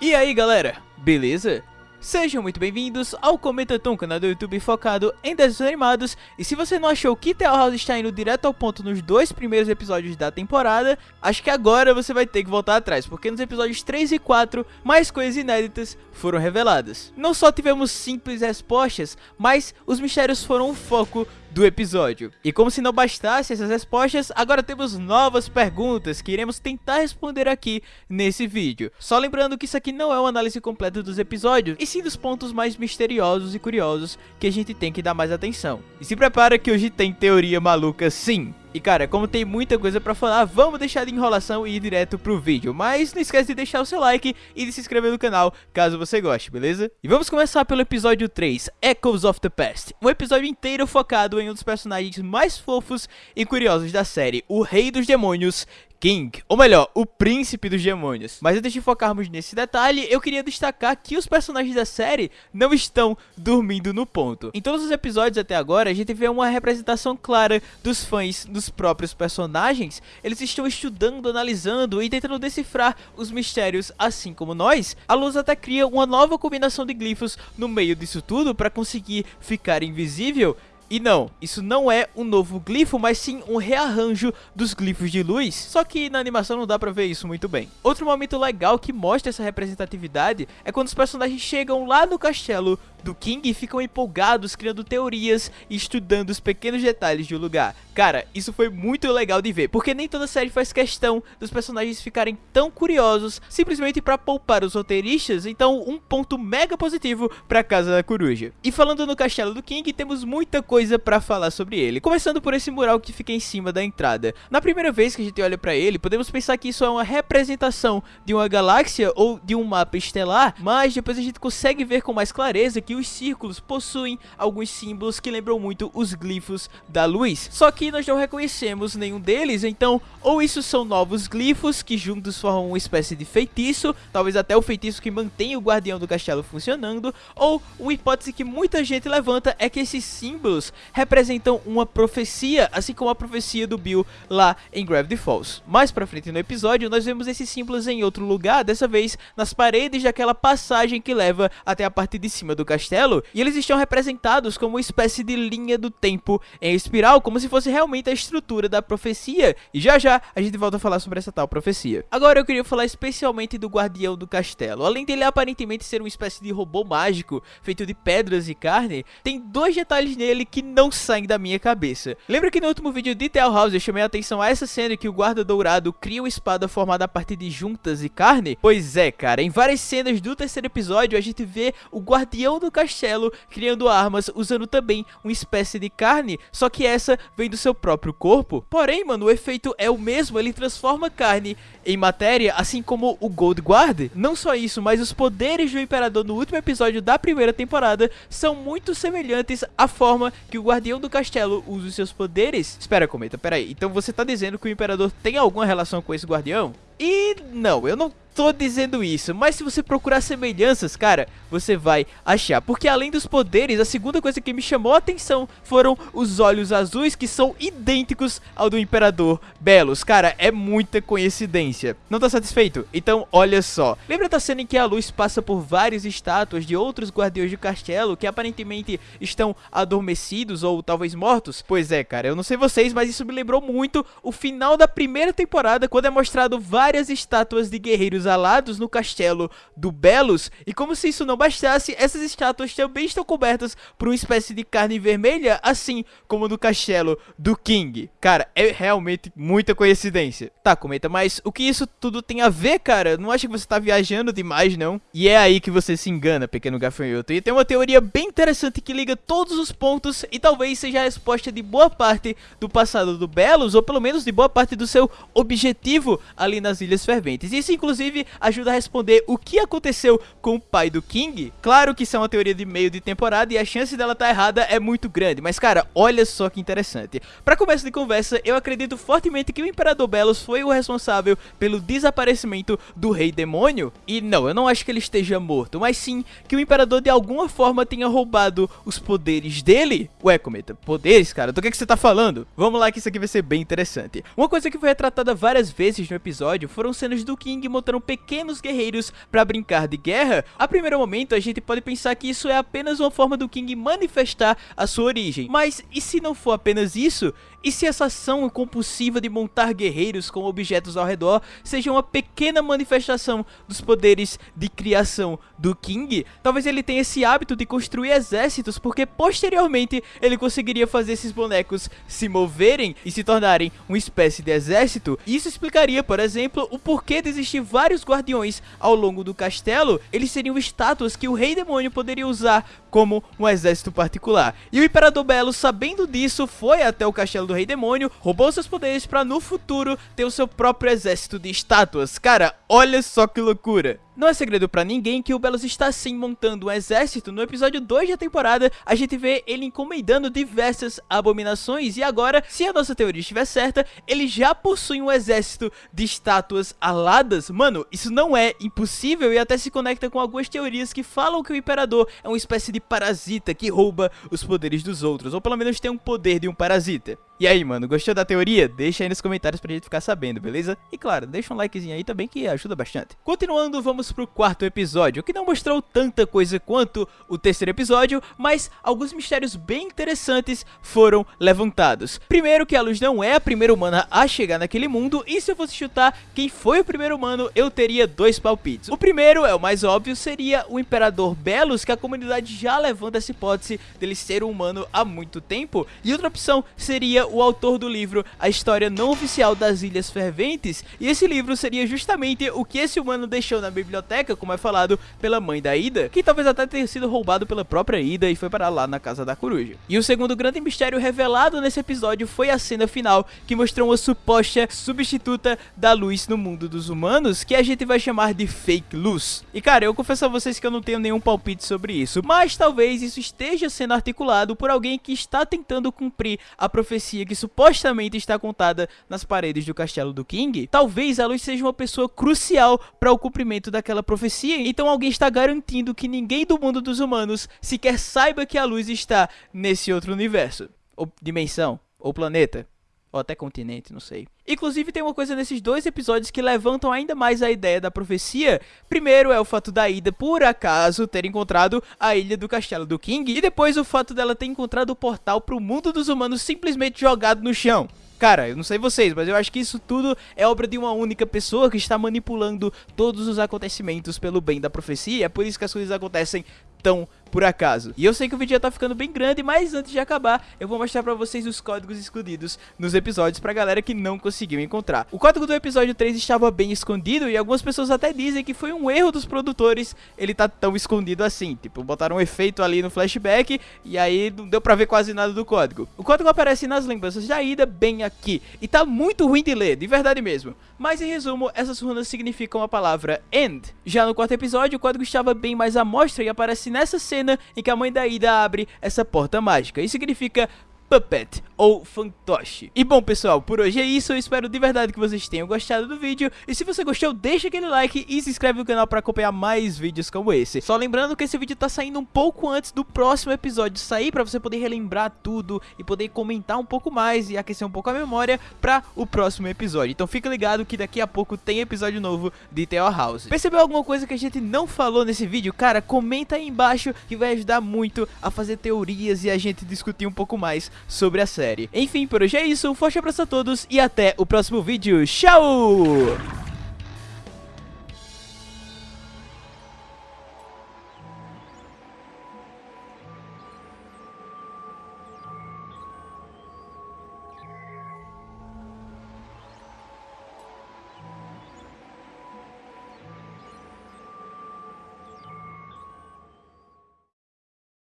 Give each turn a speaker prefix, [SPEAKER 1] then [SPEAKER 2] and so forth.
[SPEAKER 1] E aí galera, beleza? Sejam muito bem-vindos ao Comentatom, canal do YouTube focado em desenhos animados. E se você não achou que Tale House está indo direto ao ponto nos dois primeiros episódios da temporada Acho que agora você vai ter que voltar atrás, porque nos episódios 3 e 4 mais coisas inéditas foram reveladas. Não só tivemos simples respostas, mas os mistérios foram o foco do episódio. E como se não bastasse essas respostas, agora temos novas perguntas que iremos tentar responder aqui nesse vídeo. Só lembrando que isso aqui não é uma análise completa dos episódios, e sim dos pontos mais misteriosos e curiosos que a gente tem que dar mais atenção. E se prepara que hoje tem teoria maluca sim. E cara, como tem muita coisa pra falar, vamos deixar de enrolação e ir direto pro vídeo. Mas não esquece de deixar o seu like e de se inscrever no canal, caso você goste, beleza? E vamos começar pelo episódio 3, Echoes of the Past. Um episódio inteiro focado em um dos personagens mais fofos e curiosos da série, o Rei dos Demônios, King, ou melhor, o príncipe dos demônios. Mas antes de focarmos nesse detalhe, eu queria destacar que os personagens da série não estão dormindo no ponto. Em todos os episódios até agora, a gente vê uma representação clara dos fãs dos próprios personagens. Eles estão estudando, analisando e tentando decifrar os mistérios, assim como nós. A Luz até cria uma nova combinação de glifos no meio disso tudo para conseguir ficar invisível e não, isso não é um novo glifo, mas sim um rearranjo dos glifos de luz, só que na animação não dá pra ver isso muito bem. Outro momento legal que mostra essa representatividade é quando os personagens chegam lá no castelo do King e ficam empolgados, criando teorias e estudando os pequenos detalhes do lugar. Cara, isso foi muito legal de ver, porque nem toda série faz questão dos personagens ficarem tão curiosos simplesmente para poupar os roteiristas, então um ponto mega positivo pra Casa da Coruja. E falando no castelo do King, temos muita coisa pra falar sobre ele, começando por esse mural que fica em cima da entrada. Na primeira vez que a gente olha pra ele, podemos pensar que isso é uma representação de uma galáxia ou de um mapa estelar, mas depois a gente consegue ver com mais clareza que os círculos possuem alguns símbolos que lembram muito os glifos da luz. Só que nós não reconhecemos nenhum deles, então ou isso são novos glifos que juntos formam uma espécie de feitiço, talvez até o feitiço que mantém o guardião do castelo funcionando, ou uma hipótese que muita gente levanta é que esses símbolos representam uma profecia, assim como a profecia do Bill lá em Gravity Falls. Mais pra frente no episódio, nós vemos esses símbolos em outro lugar, dessa vez nas paredes daquela passagem que leva até a parte de cima do castelo e eles estão representados como uma espécie de linha do tempo em espiral, como se fosse realmente a estrutura da profecia, e já já a gente volta a falar sobre essa tal profecia. Agora eu queria falar especialmente do guardião do castelo. Além dele aparentemente ser uma espécie de robô mágico, feito de pedras e carne, tem dois detalhes nele que não saem da minha cabeça. Lembra que no último vídeo de Tale House eu chamei a atenção a essa cena que o guarda dourado cria uma espada formada a partir de juntas e carne? Pois é, cara, em várias cenas do terceiro episódio a gente vê o guardião do castelo, criando armas usando também uma espécie de carne, só que essa vem do seu próprio corpo. Porém, mano, o efeito é o mesmo, ele transforma carne em matéria, assim como o Gold Guard. Não só isso, mas os poderes do Imperador no último episódio da primeira temporada são muito semelhantes à forma que o Guardião do Castelo usa os seus poderes. Espera, Cometa, peraí. Então você tá dizendo que o Imperador tem alguma relação com esse Guardião? E não, eu não tô dizendo isso, mas se você procurar semelhanças, cara, você vai achar. Porque além dos poderes, a segunda coisa que me chamou a atenção foram os olhos azuis que são idênticos ao do Imperador Belos. Cara, é muita coincidência. Não tá satisfeito? Então, olha só. Lembra da cena em que a luz passa por várias estátuas de outros guardiões do castelo que aparentemente estão adormecidos ou talvez mortos? Pois é, cara, eu não sei vocês, mas isso me lembrou muito o final da primeira temporada, quando é mostrado várias estátuas de guerreiros alados no castelo do Belos, e como se isso não bastasse, essas estátuas também estão cobertas por uma espécie de carne vermelha, assim como no castelo do King. Cara, é realmente muita coincidência. Tá, comenta, mas o que isso tudo tem a ver, cara? Não acha que você tá viajando demais, não? E é aí que você se engana, pequeno gafanhoto. E tem uma teoria bem interessante que liga todos os pontos e talvez seja a resposta de boa parte do passado do Belos, ou pelo menos de boa parte do seu objetivo ali nas Ilhas Ferventes. Isso, inclusive, inclusive ajuda a responder o que aconteceu com o pai do King. Claro que isso é uma teoria de meio de temporada e a chance dela estar tá errada é muito grande, mas cara, olha só que interessante. Para começo de conversa, eu acredito fortemente que o Imperador Belos foi o responsável pelo desaparecimento do Rei Demônio. E não, eu não acho que ele esteja morto, mas sim que o Imperador de alguma forma tenha roubado os poderes dele. Ué, Cometa, poderes, cara? Do que, que você tá falando? Vamos lá que isso aqui vai ser bem interessante. Uma coisa que foi retratada várias vezes no episódio foram cenas do King mostrando eram pequenos guerreiros para brincar de guerra, a primeiro momento a gente pode pensar que isso é apenas uma forma do King manifestar a sua origem. Mas e se não for apenas isso? E se essa ação compulsiva de montar guerreiros com objetos ao redor seja uma pequena manifestação dos poderes de criação do King? Talvez ele tenha esse hábito de construir exércitos porque posteriormente ele conseguiria fazer esses bonecos se moverem e se tornarem uma espécie de exército. Isso explicaria, por exemplo, o porquê de existir vários guardiões ao longo do castelo. Eles seriam estátuas que o Rei Demônio poderia usar como um exército particular. E o Imperador Belo, sabendo disso, foi até o castelo do Rei Demônio, roubou seus poderes para no futuro ter o seu próprio exército de estátuas. Cara, olha só que loucura. Não é segredo pra ninguém que o Belos está sim montando um exército. No episódio 2 da temporada, a gente vê ele encomendando diversas abominações. E agora, se a nossa teoria estiver certa, ele já possui um exército de estátuas aladas. Mano, isso não é impossível e até se conecta com algumas teorias que falam que o Imperador é uma espécie de parasita que rouba os poderes dos outros. Ou pelo menos tem um poder de um parasita. E aí, mano, gostou da teoria? Deixa aí nos comentários pra gente ficar sabendo, beleza? E claro, deixa um likezinho aí também que ajuda bastante. Continuando, vamos pro quarto episódio, que não mostrou tanta coisa quanto o terceiro episódio, mas alguns mistérios bem interessantes foram levantados. Primeiro que a luz não é a primeira humana a chegar naquele mundo, e se eu fosse chutar quem foi o primeiro humano, eu teria dois palpites. O primeiro, é o mais óbvio, seria o Imperador Belos, que a comunidade já levanta essa hipótese dele ser um humano há muito tempo, e outra opção seria o autor do livro A História Não Oficial das Ilhas Ferventes, e esse livro seria justamente o que esse humano deixou na biblioteca, como é falado pela mãe da Ida, que talvez até tenha sido roubado pela própria Ida e foi para lá na casa da coruja. E o segundo grande mistério revelado nesse episódio foi a cena final, que mostrou uma suposta substituta da luz no mundo dos humanos, que a gente vai chamar de fake luz. E cara, eu confesso a vocês que eu não tenho nenhum palpite sobre isso, mas talvez isso esteja sendo articulado por alguém que está tentando cumprir a profecia que supostamente está contada nas paredes do castelo do King, talvez a luz seja uma pessoa crucial para o cumprimento daquela profecia. Então alguém está garantindo que ninguém do mundo dos humanos sequer saiba que a luz está nesse outro universo, ou dimensão, ou planeta. Ou até continente, não sei. Inclusive tem uma coisa nesses dois episódios que levantam ainda mais a ideia da profecia. Primeiro é o fato da Ida, por acaso, ter encontrado a ilha do castelo do King. E depois o fato dela ter encontrado o portal para o mundo dos humanos simplesmente jogado no chão. Cara, eu não sei vocês, mas eu acho que isso tudo é obra de uma única pessoa que está manipulando todos os acontecimentos pelo bem da profecia. É por isso que as coisas acontecem tão por acaso. E eu sei que o vídeo já tá ficando bem grande, mas antes de acabar, eu vou mostrar pra vocês os códigos escondidos nos episódios pra galera que não conseguiu encontrar. O código do episódio 3 estava bem escondido e algumas pessoas até dizem que foi um erro dos produtores ele tá tão escondido assim. Tipo, botaram um efeito ali no flashback e aí não deu pra ver quase nada do código. O código aparece nas lembranças da ida bem aqui e tá muito ruim de ler, de verdade mesmo. Mas em resumo, essas runas significam a palavra End. Já no quarto episódio, o código estava bem mais à mostra e aparece nessa cena cena em que a mãe da Ida abre essa porta mágica. Isso significa Puppet ou fantoche. E bom pessoal, por hoje é isso, eu espero de verdade que vocês tenham gostado do vídeo e se você gostou deixa aquele like e se inscreve no canal para acompanhar mais vídeos como esse. Só lembrando que esse vídeo tá saindo um pouco antes do próximo episódio sair para você poder relembrar tudo e poder comentar um pouco mais e aquecer um pouco a memória para o próximo episódio. Então fica ligado que daqui a pouco tem episódio novo de Theor House. Percebeu alguma coisa que a gente não falou nesse vídeo? Cara, comenta aí embaixo que vai ajudar muito a fazer teorias e a gente discutir um pouco mais sobre a série. Enfim, por hoje é isso, um forte abraço a todos e até o próximo vídeo. Tchau!